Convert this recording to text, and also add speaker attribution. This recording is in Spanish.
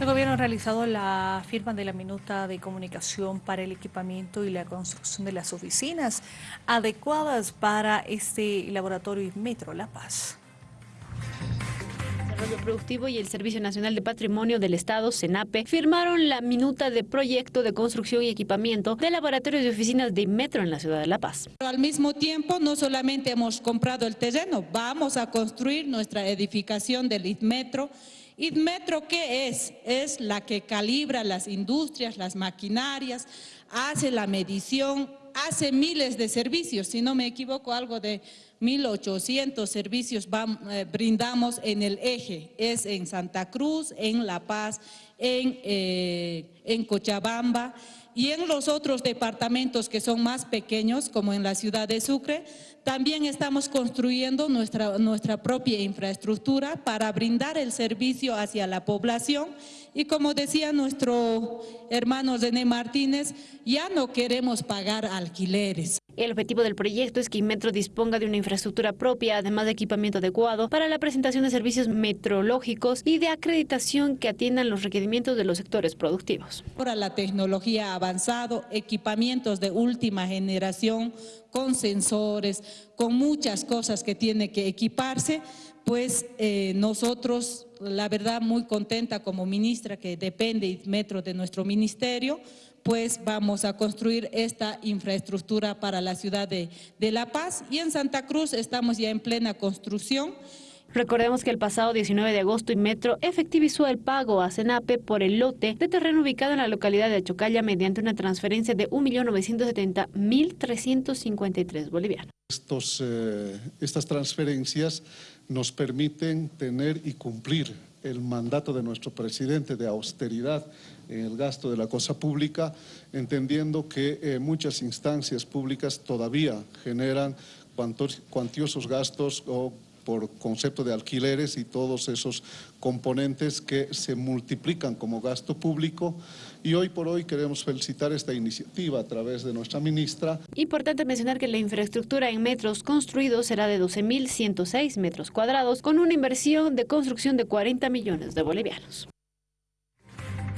Speaker 1: El gobierno ha realizado la firma de la minuta de comunicación para el equipamiento y la construcción de las oficinas adecuadas para este laboratorio Metro La Paz.
Speaker 2: Desarrollo Productivo y el Servicio Nacional de Patrimonio del Estado, SENAPE, firmaron la minuta de proyecto de construcción y equipamiento de laboratorios y oficinas de Metro en la ciudad de La Paz.
Speaker 3: Pero al mismo tiempo, no solamente hemos comprado el terreno, vamos a construir nuestra edificación del Metro Metro, ¿qué es? Es la que calibra las industrias, las maquinarias, hace la medición, hace miles de servicios, si no me equivoco, algo de 1.800 servicios eh, brindamos en el eje, es en Santa Cruz, en La Paz, en, eh, en Cochabamba, y en los otros departamentos que son más pequeños, como en la ciudad de Sucre, también estamos construyendo nuestra, nuestra propia infraestructura para brindar el servicio hacia la población y como decía nuestro hermano René Martínez, ya no queremos pagar alquileres.
Speaker 2: El objetivo del proyecto es que Inmetro disponga de una infraestructura propia, además de equipamiento adecuado para la presentación de servicios metrológicos y de acreditación que atiendan los requerimientos de los sectores productivos.
Speaker 3: Ahora la tecnología avanzado, equipamientos de última generación con sensores, con muchas cosas que tiene que equiparse, pues eh, nosotros, la verdad, muy contenta como ministra que depende Metro de nuestro ministerio, pues vamos a construir esta infraestructura para la ciudad de, de La Paz y en Santa Cruz estamos ya en plena construcción.
Speaker 2: Recordemos que el pasado 19 de agosto Metro efectivizó el pago a Cenape por el lote de terreno ubicado en la localidad de Chocalla mediante una transferencia de 1.970.353 bolivianos.
Speaker 4: Estos, eh, estas transferencias nos permiten tener y cumplir el mandato de nuestro presidente de austeridad en el gasto de la cosa pública, entendiendo que eh, muchas instancias públicas todavía generan cuantiosos gastos o por concepto de alquileres y todos esos componentes que se multiplican como gasto público y hoy por hoy queremos felicitar esta iniciativa a través de nuestra ministra.
Speaker 2: Importante mencionar que la infraestructura en metros construidos será de 12.106 metros cuadrados con una inversión de construcción de 40 millones de bolivianos.